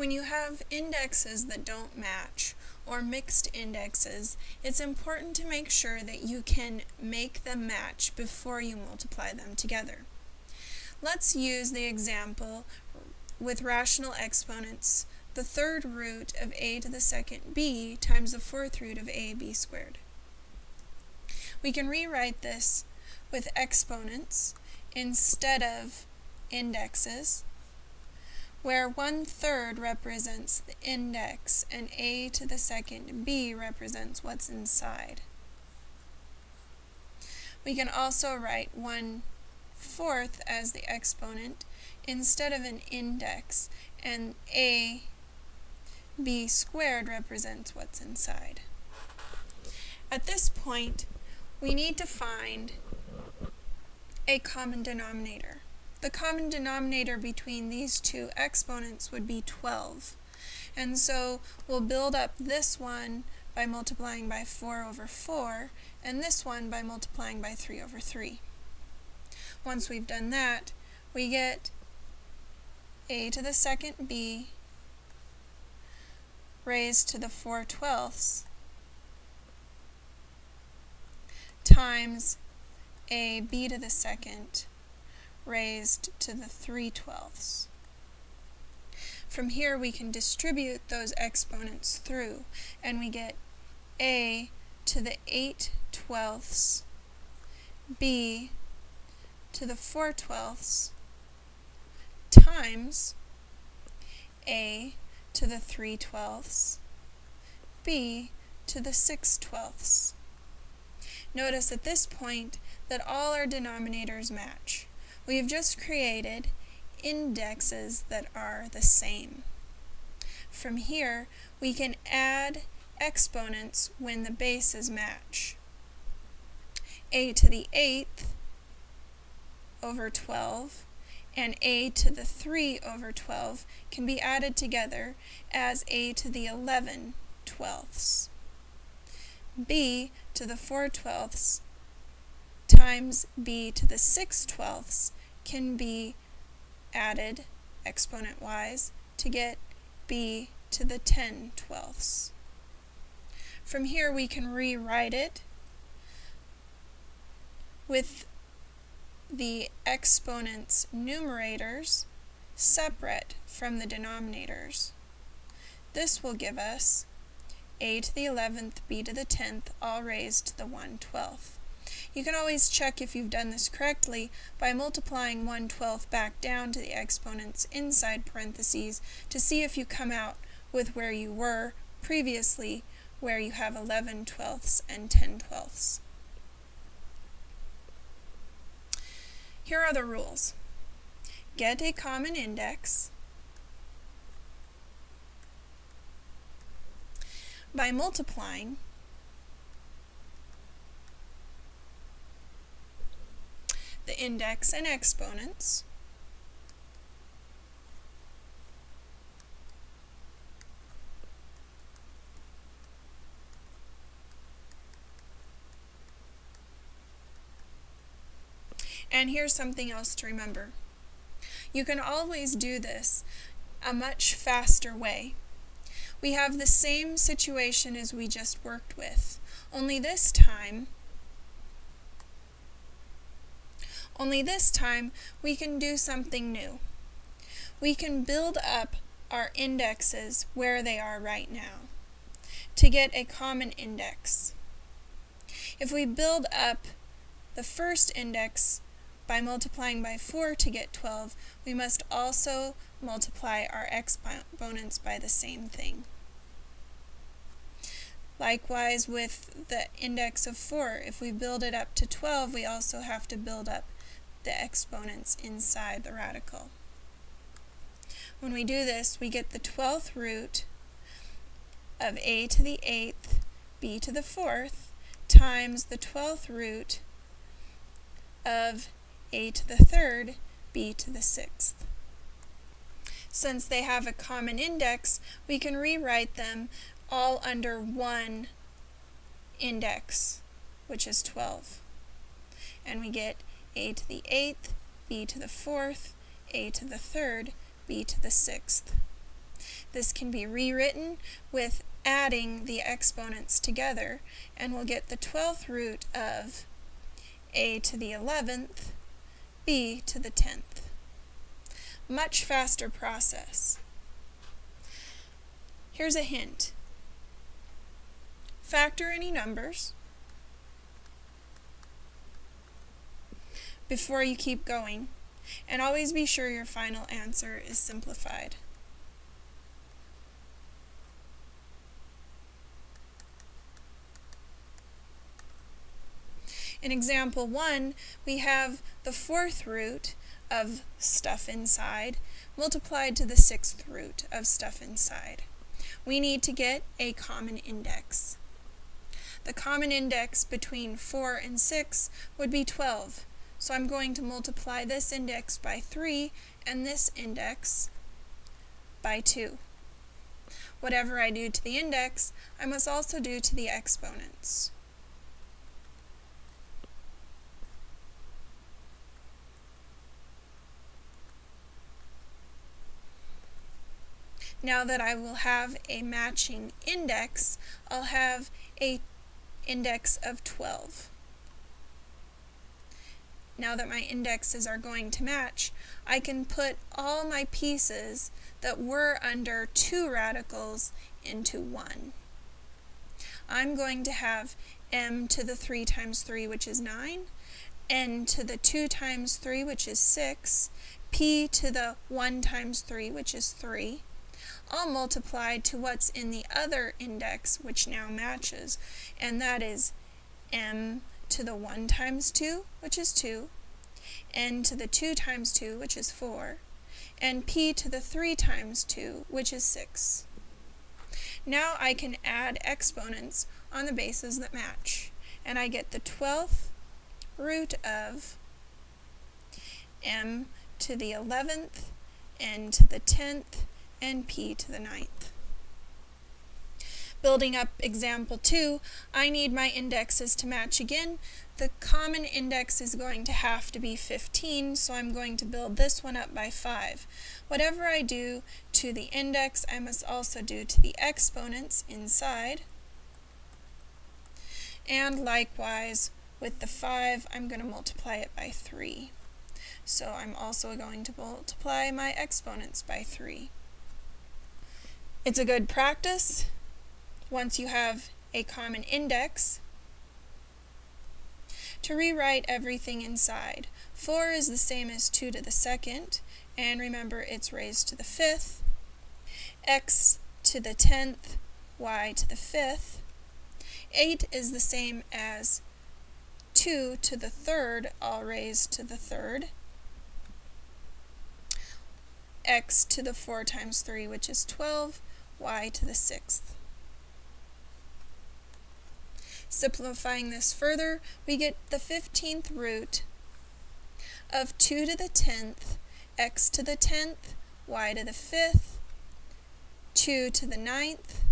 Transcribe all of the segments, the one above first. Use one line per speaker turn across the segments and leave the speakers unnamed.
When you have indexes that don't match, or mixed indexes, it's important to make sure that you can make them match before you multiply them together. Let's use the example with rational exponents, the third root of a to the second b times the fourth root of ab squared. We can rewrite this with exponents instead of indexes, where one third represents the index and a to the second b represents what's inside. We can also write one fourth as the exponent instead of an index, and a b squared represents what's inside. At this point, we need to find a common denominator. The common denominator between these two exponents would be 12. And so we'll build up this one by multiplying by 4 over 4, and this one by multiplying by 3 over 3. Once we've done that, we get a to the second b raised to the 4 twelfths times a b to the second raised to the 3 twelfths. From here we can distribute those exponents through and we get a to the 8 twelfths, b to the 4 twelfths times a to the 3 twelfths, b to the 6 twelfths. Notice at this point that all our denominators match. We have just created indexes that are the same. From here, we can add exponents when the bases match. a to the 8th over 12 and a to the 3 over 12 can be added together as a to the 11 twelfths. b to the 4 twelfths times b to the 6 twelfths can be added exponent-wise to get b to the 10 twelfths. From here we can rewrite it with the exponent's numerators separate from the denominators. This will give us a to the 11th, b to the 10th, all raised to the 1 12th. You can always check if you've done this correctly by multiplying 1 12th back down to the exponents inside parentheses to see if you come out with where you were previously, where you have 11 twelfths and 10 twelfths. Here are the rules. Get a common index by multiplying the index and exponents And here's something else to remember. You can always do this a much faster way. We have the same situation as we just worked with, only this time only this time we can do something new. We can build up our indexes where they are right now to get a common index. If we build up the first index by multiplying by 4 to get 12, we must also multiply our exponents by the same thing. Likewise with the index of 4, if we build it up to 12, we also have to build up the exponents inside the radical. When we do this, we get the 12th root of a to the 8th, b to the 4th, times the 12th root of a to the third, b to the sixth. Since they have a common index, we can rewrite them all under one index, which is 12. And we get a to the eighth, b to the fourth, a to the third, b to the sixth. This can be rewritten with adding the exponents together, and we'll get the 12th root of a to the 11th, b to the 10th. Much faster process. Here's a hint. Factor any numbers before you keep going, and always be sure your final answer is simplified. In example 1, we have the fourth root of stuff inside multiplied to the sixth root of stuff inside. We need to get a common index. The common index between 4 and 6 would be 12, so I'm going to multiply this index by 3 and this index by 2. Whatever I do to the index, I must also do to the exponents. Now that I will have a matching index, I'll have a index of 12. Now that my indexes are going to match, I can put all my pieces that were under two radicals into one. I'm going to have m to the 3 times 3, which is 9, n to the 2 times 3, which is 6, p to the 1 times 3, which is 3, all multiplied to what's in the other index, which now matches, and that is m to the 1 times 2, which is 2, n to the 2 times 2, which is 4, and p to the 3 times 2, which is 6. Now I can add exponents on the bases that match, and I get the 12th root of m to the 11th, n to the 10th, and p to the ninth. Building up example 2, I need my indexes to match again. The common index is going to have to be 15, so I'm going to build this one up by 5. Whatever I do to the index, I must also do to the exponents inside. And likewise, with the 5, I'm going to multiply it by 3. So I'm also going to multiply my exponents by 3. It's a good practice once you have a common index to rewrite everything inside. 4 is the same as 2 to the second, and remember it's raised to the fifth, x to the tenth, y to the fifth. 8 is the same as 2 to the third, all raised to the third x to the 4 times 3, which is 12, y to the 6th. Simplifying this further, we get the 15th root of 2 to the 10th, x to the 10th, y to the 5th, 2 to the 9th,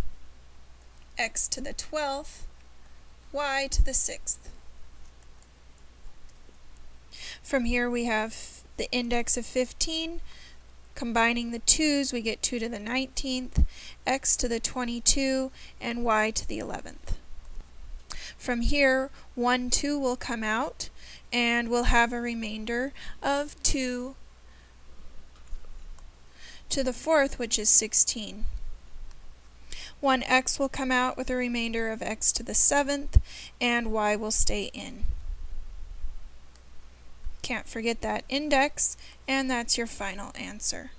x to the 12th, y to the 6th. From here we have the index of 15, Combining the 2's, we get 2 to the 19th, x to the 22, and y to the 11th. From here, 1, 2 will come out, and we'll have a remainder of 2 to the 4th, which is 16. 1x will come out with a remainder of x to the 7th, and y will stay in. Can't forget that index, and that's your final answer.